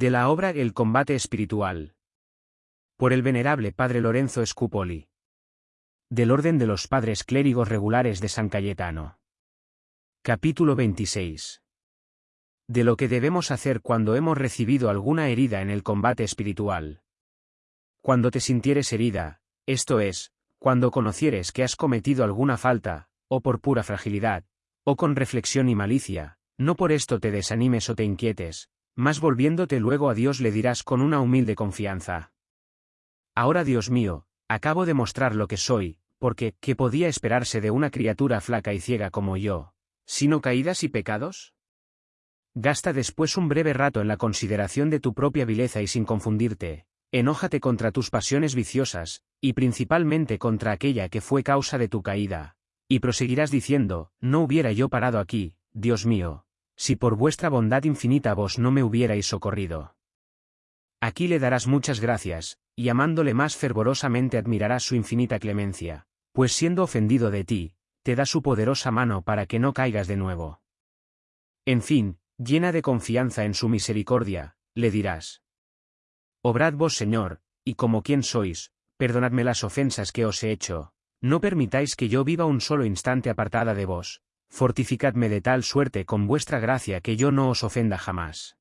De la obra El combate espiritual. Por el venerable Padre Lorenzo Scupoli. Del Orden de los Padres Clérigos Regulares de San Cayetano. Capítulo 26. De lo que debemos hacer cuando hemos recibido alguna herida en el combate espiritual. Cuando te sintieres herida, esto es, cuando conocieres que has cometido alguna falta, o por pura fragilidad, o con reflexión y malicia, no por esto te desanimes o te inquietes, mas volviéndote luego a Dios le dirás con una humilde confianza. Ahora Dios mío, acabo de mostrar lo que soy, porque, ¿qué podía esperarse de una criatura flaca y ciega como yo? ¿Sino caídas y pecados? Gasta después un breve rato en la consideración de tu propia vileza y sin confundirte, enójate contra tus pasiones viciosas, y principalmente contra aquella que fue causa de tu caída, y proseguirás diciendo, no hubiera yo parado aquí, Dios mío, si por vuestra bondad infinita vos no me hubierais socorrido. Aquí le darás muchas gracias, y amándole más fervorosamente admirarás su infinita clemencia, pues siendo ofendido de ti, te da su poderosa mano para que no caigas de nuevo. En fin, llena de confianza en su misericordia, le dirás. Obrad vos, Señor, y como quien sois, perdonadme las ofensas que os he hecho, no permitáis que yo viva un solo instante apartada de vos, fortificadme de tal suerte con vuestra gracia que yo no os ofenda jamás.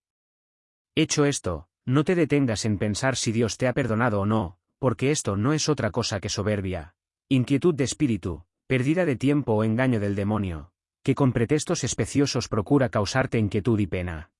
Hecho esto, no te detengas en pensar si Dios te ha perdonado o no, porque esto no es otra cosa que soberbia, inquietud de espíritu, pérdida de tiempo o engaño del demonio, que con pretextos especiosos procura causarte inquietud y pena.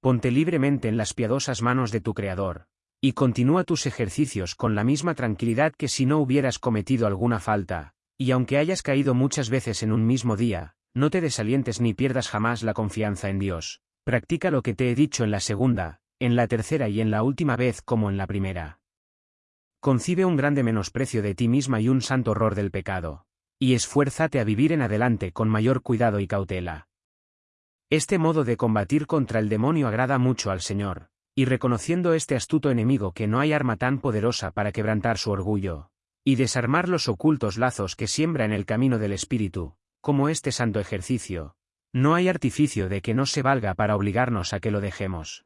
Ponte libremente en las piadosas manos de tu Creador, y continúa tus ejercicios con la misma tranquilidad que si no hubieras cometido alguna falta, y aunque hayas caído muchas veces en un mismo día, no te desalientes ni pierdas jamás la confianza en Dios. Practica lo que te he dicho en la segunda, en la tercera y en la última vez como en la primera. Concibe un grande menosprecio de ti misma y un santo horror del pecado. Y esfuérzate a vivir en adelante con mayor cuidado y cautela. Este modo de combatir contra el demonio agrada mucho al Señor, y reconociendo este astuto enemigo que no hay arma tan poderosa para quebrantar su orgullo, y desarmar los ocultos lazos que siembra en el camino del espíritu, como este santo ejercicio. No hay artificio de que no se valga para obligarnos a que lo dejemos.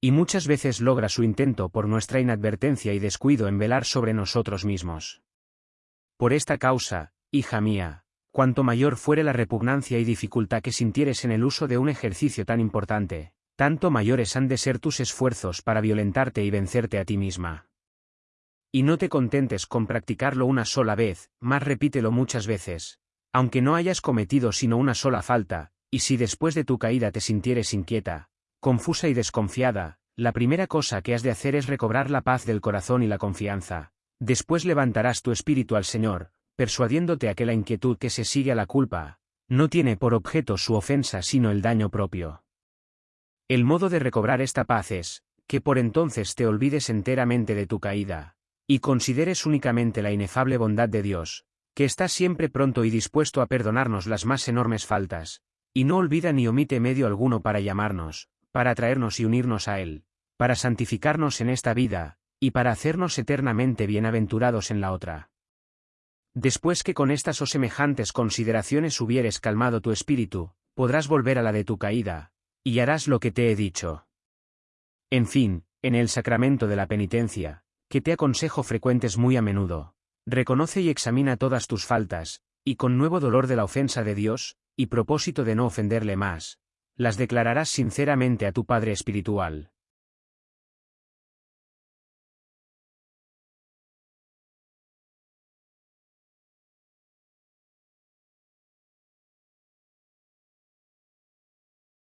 Y muchas veces logra su intento por nuestra inadvertencia y descuido en velar sobre nosotros mismos. Por esta causa, hija mía, cuanto mayor fuere la repugnancia y dificultad que sintieres en el uso de un ejercicio tan importante, tanto mayores han de ser tus esfuerzos para violentarte y vencerte a ti misma. Y no te contentes con practicarlo una sola vez, más repítelo muchas veces. Aunque no hayas cometido sino una sola falta, y si después de tu caída te sintieres inquieta, confusa y desconfiada, la primera cosa que has de hacer es recobrar la paz del corazón y la confianza. Después levantarás tu espíritu al Señor, persuadiéndote a que la inquietud que se sigue a la culpa, no tiene por objeto su ofensa sino el daño propio. El modo de recobrar esta paz es, que por entonces te olvides enteramente de tu caída, y consideres únicamente la inefable bondad de Dios, que está siempre pronto y dispuesto a perdonarnos las más enormes faltas, y no olvida ni omite medio alguno para llamarnos, para atraernos y unirnos a Él, para santificarnos en esta vida, y para hacernos eternamente bienaventurados en la otra. Después que con estas o semejantes consideraciones hubieres calmado tu espíritu, podrás volver a la de tu caída, y harás lo que te he dicho. En fin, en el sacramento de la penitencia, que te aconsejo frecuentes muy a menudo. Reconoce y examina todas tus faltas, y con nuevo dolor de la ofensa de Dios, y propósito de no ofenderle más, las declararás sinceramente a tu Padre Espiritual.